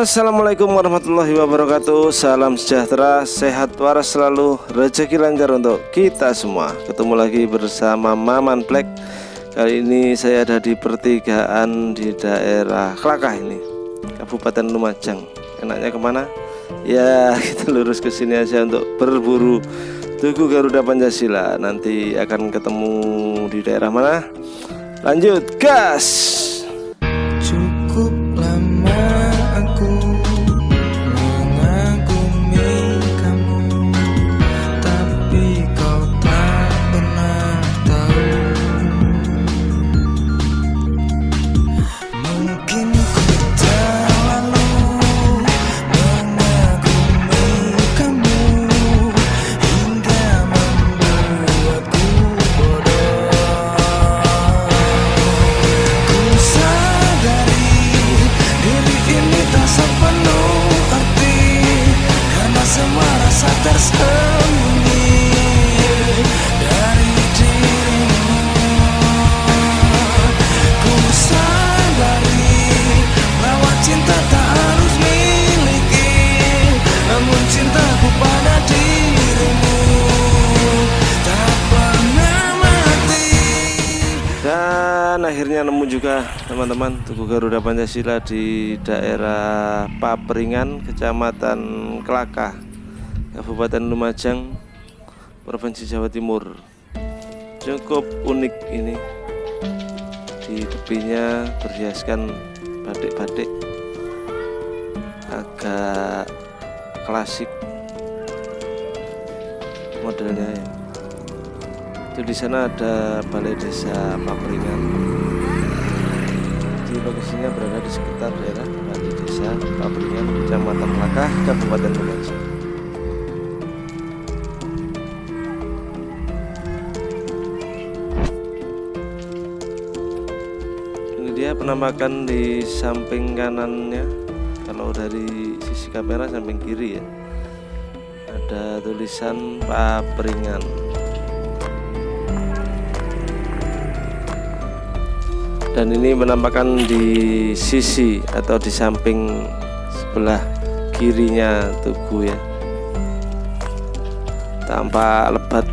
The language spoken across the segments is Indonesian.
Assalamualaikum warahmatullahi wabarakatuh. Salam sejahtera, sehat waras selalu. Rezeki lancar untuk kita semua. Ketemu lagi bersama Maman Black. Kali ini saya ada di pertigaan di daerah Kelakah ini Kabupaten Lumajang. Enaknya ke mana? Ya kita lurus ke sini aja untuk berburu. Tugu Garuda Pancasila. Nanti akan ketemu di daerah mana? Lanjut gas! Dan akhirnya nemu juga teman-teman Tugu Garuda Pancasila di daerah Papringan Kecamatan Kelaka Kabupaten Lumajang Provinsi Jawa Timur. Cukup unik ini. Di tepinya berhiaskan batik-batik. Agak klasik. Modelnya ya. Itu di sana ada balai desa Papringan. Di lokasinya berada di sekitar daerah balai desa Papringan kecamatan Lakah Kabupaten Lumajang penampakan di samping kanannya. Kalau dari sisi kamera samping kiri ya. Ada tulisan Papringan dan ini menampakkan di sisi atau di samping sebelah kirinya tugu ya. Tampak lebat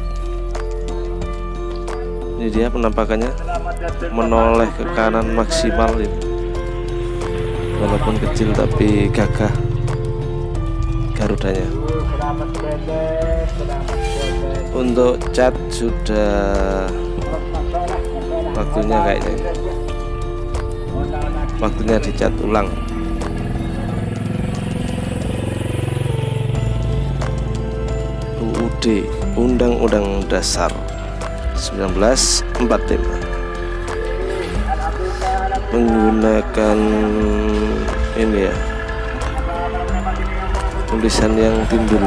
ini dia penampakannya. Menoleh ke kanan maksimal ini. Walaupun kecil tapi gagah garudanya. Untuk cat sudah waktunya kayaknya. Waktunya dicat ulang. UUD Undang-Undang Dasar 1945 menggunakan ini ya. Tulisan yang timbul.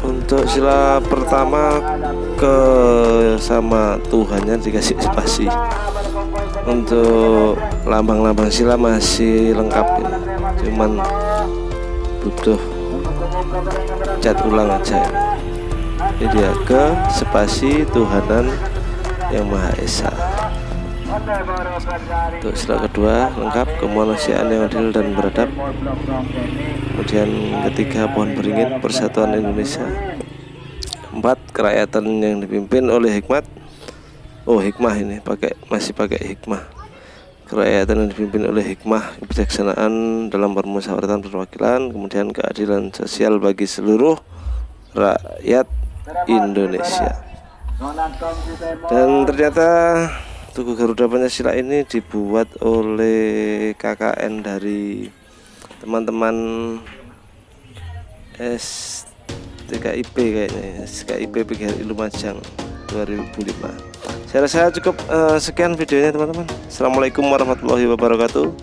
Untuk sila pertama ke sama Tuhannya dikasih spasi. Untuk lambang-lambang sila masih lengkap ya. cuman butuh cat ulang aja. Ya. ini dia ke spasi Tuhanan yang Maha Esa. Untuk sila kedua lengkap kemanusiaan yang adil dan beradab. Kemudian ketiga pohon beringin persatuan Indonesia. Empat kerakyatan yang dipimpin oleh hikmat. Oh hikmah ini pakai masih pakai hikmah kerakyatan yang dipimpin oleh hikmah kebijaksanaan dalam permusyawaratan perwakilan kemudian keadilan sosial bagi seluruh rakyat Indonesia. Dan ternyata Tugu Garuda Pancasila ini dibuat oleh KKN dari teman-teman S TKIP kayaknya TKIP PGRI Lumajang 2005 saya rasa cukup uh, sekian videonya teman-teman. Assalamualaikum warahmatullahi wabarakatuh.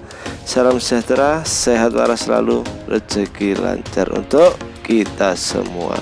Salam sejahtera sehat waras selalu rezeki lancar untuk kita semua